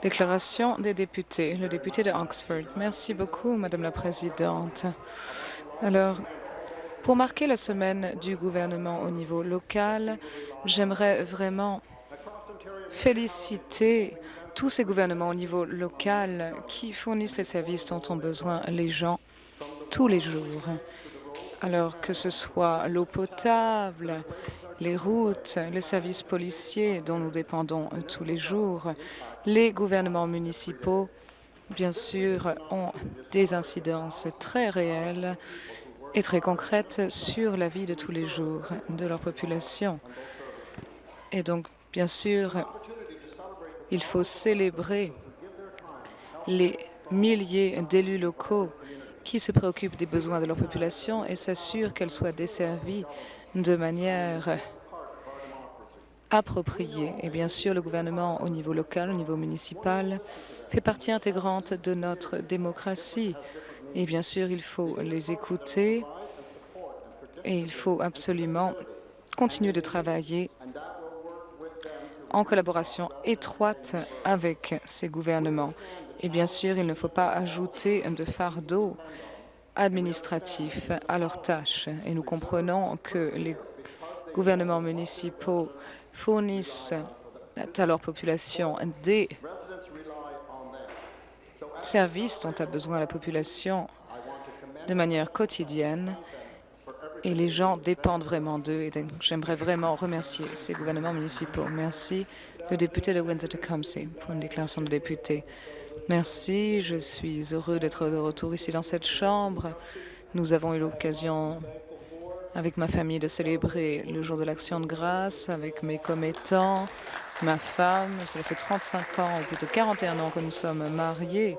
Déclaration des députés. Le député de Oxford. Merci beaucoup, Madame la Présidente. Alors, pour marquer la semaine du gouvernement au niveau local, j'aimerais vraiment féliciter tous ces gouvernements au niveau local qui fournissent les services dont ont besoin les gens tous les jours. Alors que ce soit l'eau potable, les routes, les services policiers dont nous dépendons tous les jours, les gouvernements municipaux, bien sûr, ont des incidences très réelles et très concrètes sur la vie de tous les jours de leur population. Et donc, bien sûr, il faut célébrer les milliers d'élus locaux qui se préoccupent des besoins de leur population et s'assurent qu'elle soit desservie de manière appropriée. Et bien sûr, le gouvernement au niveau local, au niveau municipal, fait partie intégrante de notre démocratie. Et bien sûr, il faut les écouter et il faut absolument continuer de travailler en collaboration étroite avec ces gouvernements. Et bien sûr, il ne faut pas ajouter de fardeau administratif à leurs tâches. Et nous comprenons que les gouvernements municipaux fournissent à leur population des services dont a besoin la population de manière quotidienne et les gens dépendent vraiment d'eux. Et j'aimerais vraiment remercier ces gouvernements municipaux. Merci. Le député de Windsor-Tecumseh pour une déclaration de député. Merci. Je suis heureux d'être de retour ici dans cette Chambre. Nous avons eu l'occasion avec ma famille de célébrer le jour de l'Action de grâce, avec mes commettants, ma femme. Cela fait 35 ans, ou plutôt 41 ans que nous sommes mariés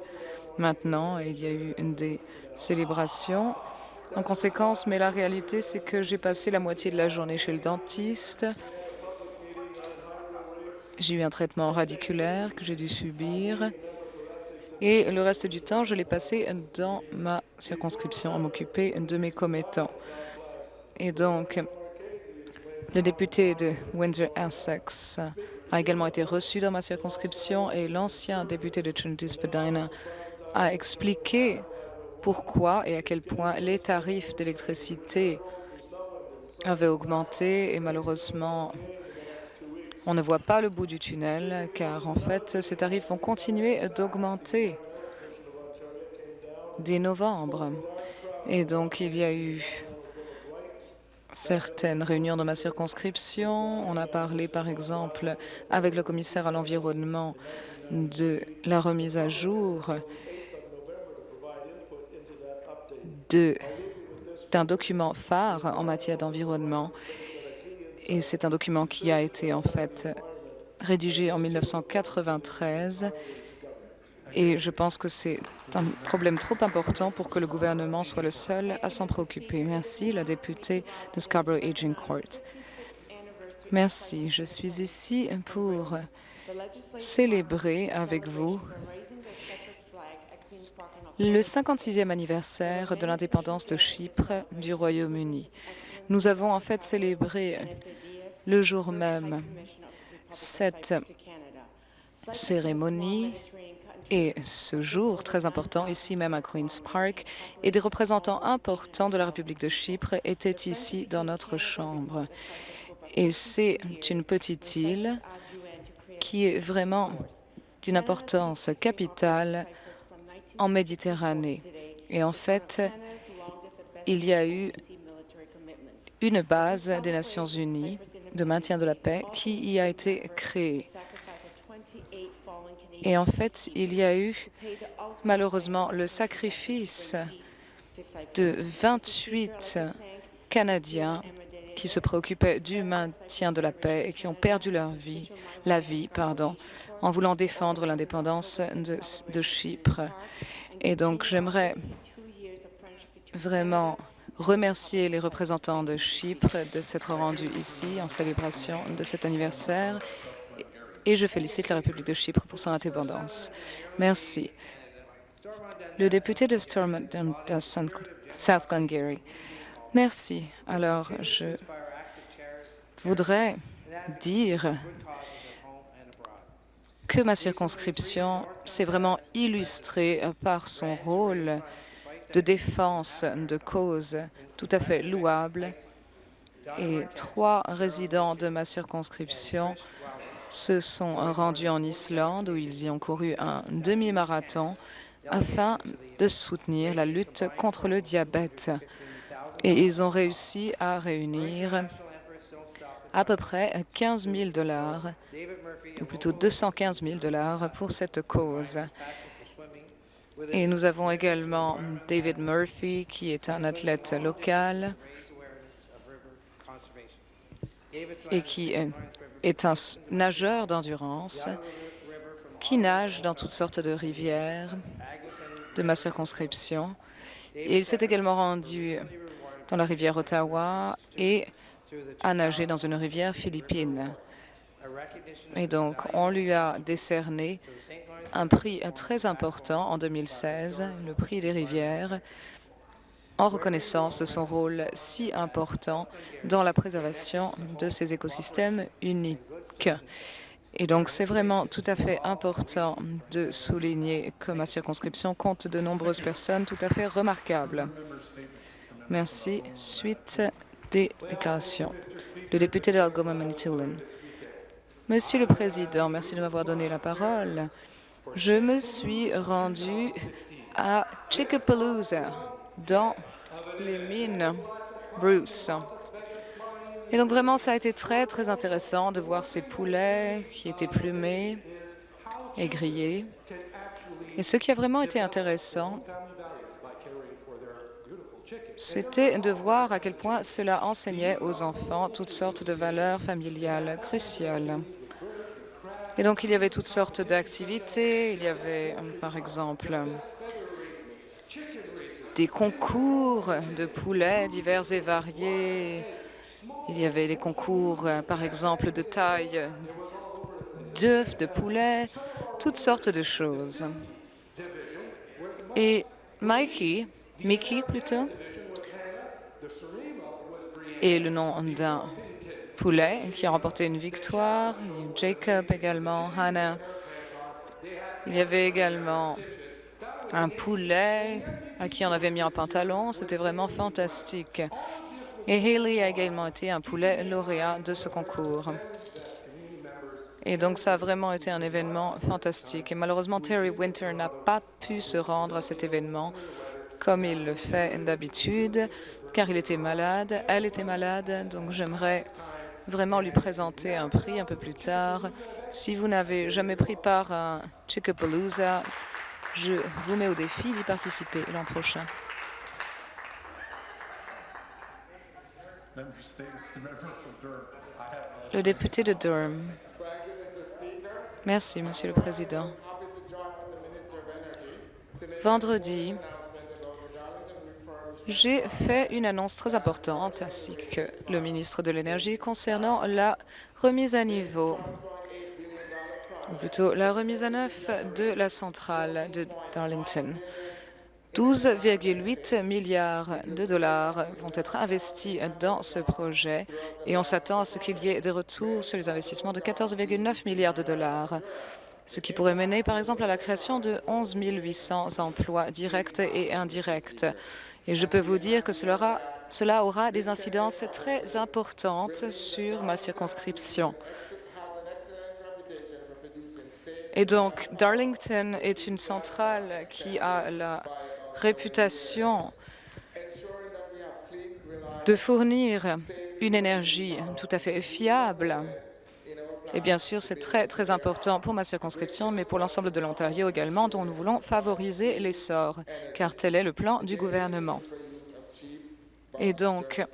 maintenant. Et il y a eu des célébrations en conséquence, mais la réalité, c'est que j'ai passé la moitié de la journée chez le dentiste. J'ai eu un traitement radiculaire que j'ai dû subir. Et le reste du temps, je l'ai passé dans ma circonscription à m'occuper de mes commettants. Et donc, le député de Windsor-Essex a également été reçu dans ma circonscription et l'ancien député de Trinity-Spadina a expliqué pourquoi et à quel point les tarifs d'électricité avaient augmenté et malheureusement, on ne voit pas le bout du tunnel car en fait, ces tarifs vont continuer d'augmenter dès novembre. Et donc, il y a eu certaines réunions dans ma circonscription. On a parlé, par exemple, avec le commissaire à l'environnement de la remise à jour d'un document phare en matière d'environnement. Et c'est un document qui a été en fait rédigé en 1993. Et je pense que c'est un problème trop important pour que le gouvernement soit le seul à s'en préoccuper. Merci, la députée de Scarborough Aging Court. Merci. Je suis ici pour célébrer avec vous le 56e anniversaire de l'indépendance de Chypre du Royaume-Uni. Nous avons en fait célébré le jour même cette cérémonie et ce jour très important ici même à Queen's Park et des représentants importants de la République de Chypre étaient ici dans notre chambre. Et c'est une petite île qui est vraiment d'une importance capitale en Méditerranée. Et en fait, il y a eu une base des Nations unies de maintien de la paix qui y a été créée. Et en fait, il y a eu malheureusement le sacrifice de 28 Canadiens qui se préoccupaient du maintien de la paix et qui ont perdu leur vie, la vie pardon, en voulant défendre l'indépendance de, de Chypre. Et donc, j'aimerais vraiment remercier les représentants de Chypre de s'être rendus ici en célébration de cet anniversaire et je félicite la République de Chypre pour son indépendance. Merci. Le député de Stormont de South Glengarry. Merci. Alors, je voudrais dire que ma circonscription s'est vraiment illustrée par son rôle de défense de cause tout à fait louable. Et trois résidents de ma circonscription se sont rendus en Islande où ils y ont couru un demi-marathon afin de soutenir la lutte contre le diabète. Et ils ont réussi à réunir à peu près 15 000 dollars, ou plutôt 215 000 dollars pour cette cause. Et nous avons également David Murphy, qui est un athlète local et qui est un nageur d'endurance qui nage dans toutes sortes de rivières de ma circonscription. Et il s'est également rendu dans la rivière Ottawa et a nagé dans une rivière philippine. Et donc, on lui a décerné un prix très important en 2016, le prix des rivières, en reconnaissance de son rôle si important dans la préservation de ces écosystèmes uniques. Et donc, c'est vraiment tout à fait important de souligner que ma circonscription compte de nombreuses personnes tout à fait remarquables. Merci. Suite des déclarations. Le député d'Algoma Manitoulin. Monsieur le Président, merci de m'avoir donné la parole. Je me suis rendu à Chickapalooza, dans les mines Bruce. Et donc vraiment, ça a été très, très intéressant de voir ces poulets qui étaient plumés et grillés. Et ce qui a vraiment été intéressant, c'était de voir à quel point cela enseignait aux enfants toutes sortes de valeurs familiales cruciales. Et donc, il y avait toutes sortes d'activités. Il y avait, par exemple, des concours de poulets divers et variés, il y avait les concours, euh, par exemple, de taille d'œufs, de poulets, toutes sortes de choses. Et Mikey, Mickey plutôt, est le nom d'un poulet qui a remporté une victoire. Jacob également, Hannah. Il y avait également un poulet à qui on avait mis un pantalon. C'était vraiment fantastique. Et Haley a également été un poulet lauréat de ce concours. Et donc, ça a vraiment été un événement fantastique. Et malheureusement, Terry Winter n'a pas pu se rendre à cet événement comme il le fait d'habitude, car il était malade, elle était malade, donc j'aimerais vraiment lui présenter un prix un peu plus tard. Si vous n'avez jamais pris part à Chickapalooza, je vous mets au défi d'y participer l'an prochain. Le député de Durham. Merci, Monsieur le Président. Vendredi, j'ai fait une annonce très importante, ainsi que le ministre de l'Énergie, concernant la remise à niveau, ou plutôt la remise à neuf de la centrale de Darlington. 12,8 milliards de dollars vont être investis dans ce projet et on s'attend à ce qu'il y ait des retours sur les investissements de 14,9 milliards de dollars, ce qui pourrait mener par exemple à la création de 11 800 emplois directs et indirects. Et je peux vous dire que cela aura, des incidences très importantes sur ma circonscription. Et donc, Darlington est une centrale qui a la réputation de fournir une énergie tout à fait fiable. Et bien sûr, c'est très, très important pour ma circonscription, mais pour l'ensemble de l'Ontario également, dont nous voulons favoriser l'essor, car tel est le plan du gouvernement. Et donc,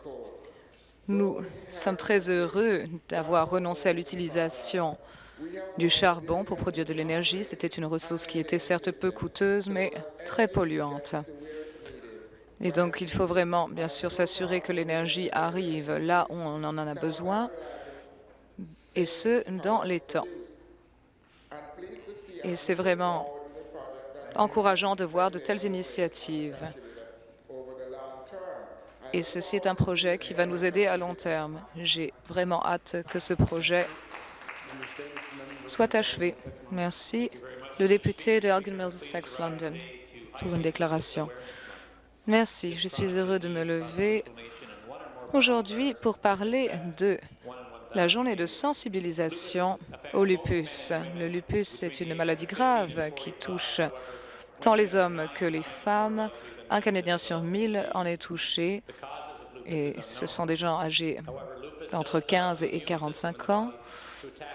nous sommes très heureux d'avoir renoncé à l'utilisation du charbon pour produire de l'énergie. C'était une ressource qui était certes peu coûteuse, mais très polluante. Et donc, il faut vraiment, bien sûr, s'assurer que l'énergie arrive là où on en a besoin, et ce, dans les temps. Et c'est vraiment encourageant de voir de telles initiatives. Et ceci est un projet qui va nous aider à long terme. J'ai vraiment hâte que ce projet soit achevé. Merci. Le député de Elgin Middlesex London pour une déclaration. Merci. Je suis heureux de me lever aujourd'hui pour parler de la journée de sensibilisation au lupus. Le lupus est une maladie grave qui touche tant les hommes que les femmes. Un Canadien sur mille en est touché et ce sont des gens âgés entre 15 et 45 ans.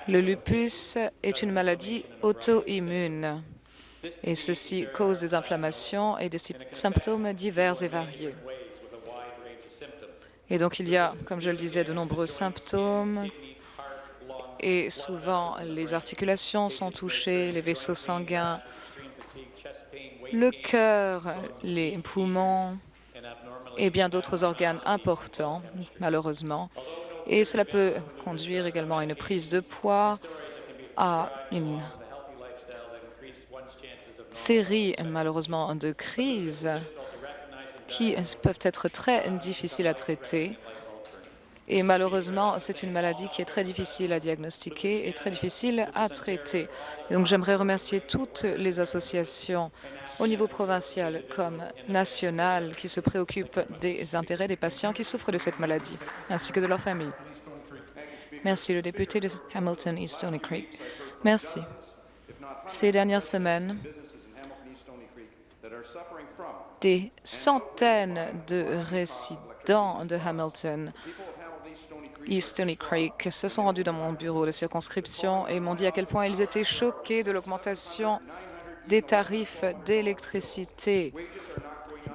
Le lupus est une maladie auto-immune et ceci cause des inflammations et des symptômes divers et variés. Et donc, il y a, comme je le disais, de nombreux symptômes et souvent les articulations sont touchées, les vaisseaux sanguins, le cœur, les poumons et bien d'autres organes importants, malheureusement. Et cela peut conduire également à une prise de poids, à une série, malheureusement, de crises qui peuvent être très difficiles à traiter. Et malheureusement, c'est une maladie qui est très difficile à diagnostiquer et très difficile à traiter. donc, j'aimerais remercier toutes les associations au niveau provincial comme national qui se préoccupent des intérêts des patients qui souffrent de cette maladie, ainsi que de leurs familles. Merci, le député de Hamilton East Stony Creek. Merci. Ces dernières semaines, des centaines de résidents de Hamilton East Stony Creek se sont rendus dans mon bureau de circonscription et m'ont dit à quel point ils étaient choqués de l'augmentation des tarifs d'électricité.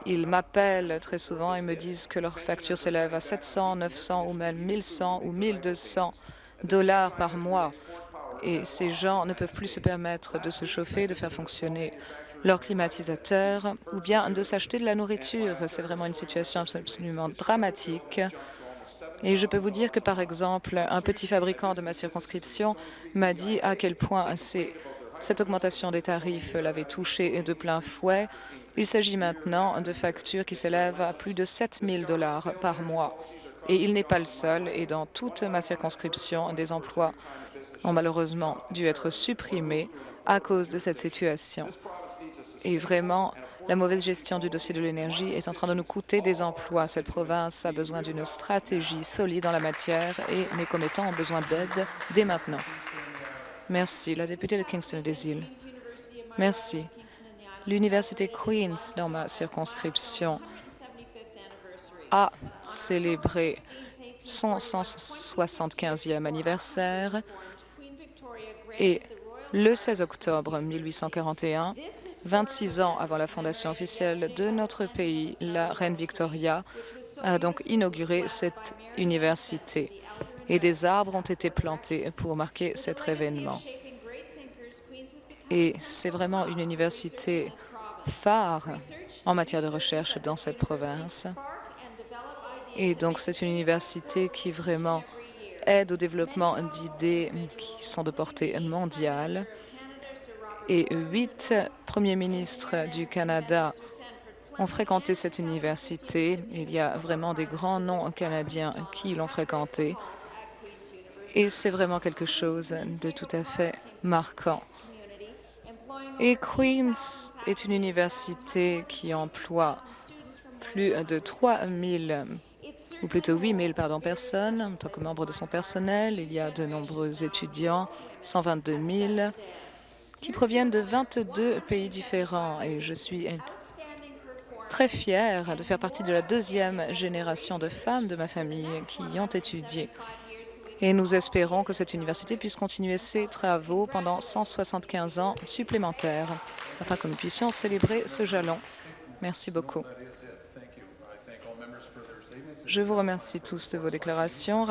Ils m'appellent très souvent et me disent que leur facture s'élève à 700, 900 ou même 1100 ou 1200 dollars par mois. Et ces gens ne peuvent plus se permettre de se chauffer, de faire fonctionner leur climatisateurs ou bien de s'acheter de la nourriture. C'est vraiment une situation absolument dramatique. Et je peux vous dire que, par exemple, un petit fabricant de ma circonscription m'a dit à quel point cette augmentation des tarifs l'avait touché de plein fouet. Il s'agit maintenant de factures qui s'élèvent à plus de 7 000 dollars par mois. Et il n'est pas le seul, et dans toute ma circonscription, des emplois ont malheureusement dû être supprimés à cause de cette situation. Et vraiment, la mauvaise gestion du dossier de l'énergie est en train de nous coûter des emplois. Cette province a besoin d'une stratégie solide en la matière et mes commettants ont besoin d'aide dès maintenant. Merci. La députée de Kingston des Îles. Merci. L'Université Queen's, dans ma circonscription, a célébré son 175e anniversaire et le 16 octobre 1841, 26 ans avant la fondation officielle de notre pays, la reine Victoria a donc inauguré cette université et des arbres ont été plantés pour marquer cet événement. Et c'est vraiment une université phare en matière de recherche dans cette province. Et donc, c'est une université qui vraiment aide au développement d'idées qui sont de portée mondiale. Et huit premiers ministres du Canada ont fréquenté cette université. Il y a vraiment des grands noms canadiens qui l'ont fréquentée. Et c'est vraiment quelque chose de tout à fait marquant. Et Queen's est une université qui emploie plus de 3 000 ou plutôt 8 000 pardon, personnes en tant que membres de son personnel. Il y a de nombreux étudiants, 122 000, qui proviennent de 22 pays différents. Et je suis très fière de faire partie de la deuxième génération de femmes de ma famille qui y ont étudié. Et nous espérons que cette université puisse continuer ses travaux pendant 175 ans supplémentaires, afin que nous puissions célébrer ce jalon. Merci beaucoup. Je vous remercie tous de vos déclarations.